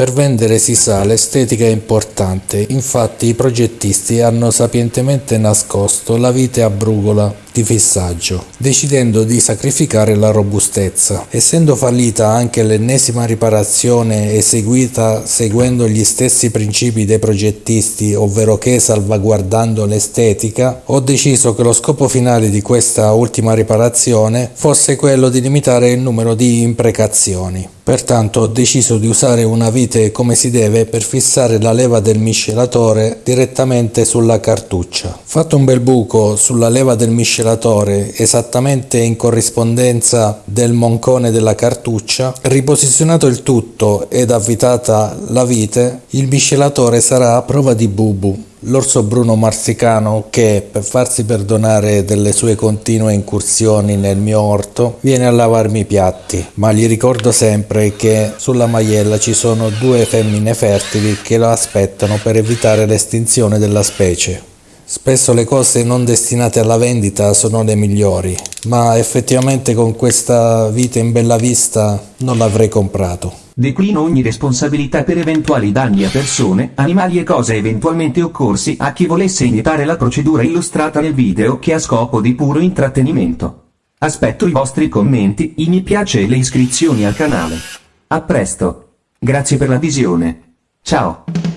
Per vendere si sa l'estetica è importante, infatti i progettisti hanno sapientemente nascosto la vite a brugola di fissaggio, decidendo di sacrificare la robustezza. Essendo fallita anche l'ennesima riparazione eseguita seguendo gli stessi principi dei progettisti, ovvero che salvaguardando l'estetica, ho deciso che lo scopo finale di questa ultima riparazione fosse quello di limitare il numero di imprecazioni. Pertanto ho deciso di usare una vite come si deve per fissare la leva del miscelatore direttamente sulla cartuccia. Fatto un bel buco sulla leva del miscelatore miscelatore esattamente in corrispondenza del moncone della cartuccia, riposizionato il tutto ed avvitata la vite, il miscelatore sarà a prova di bubu, l'orso bruno marsicano che, per farsi perdonare delle sue continue incursioni nel mio orto, viene a lavarmi i piatti, ma gli ricordo sempre che sulla maiella ci sono due femmine fertili che lo aspettano per evitare l'estinzione della specie. Spesso le cose non destinate alla vendita sono le migliori, ma effettivamente con questa vita in bella vista non l'avrei comprato. Declino ogni responsabilità per eventuali danni a persone, animali e cose eventualmente occorsi a chi volesse imitare la procedura illustrata nel video che ha scopo di puro intrattenimento. Aspetto i vostri commenti, i mi piace e le iscrizioni al canale. A presto. Grazie per la visione. Ciao.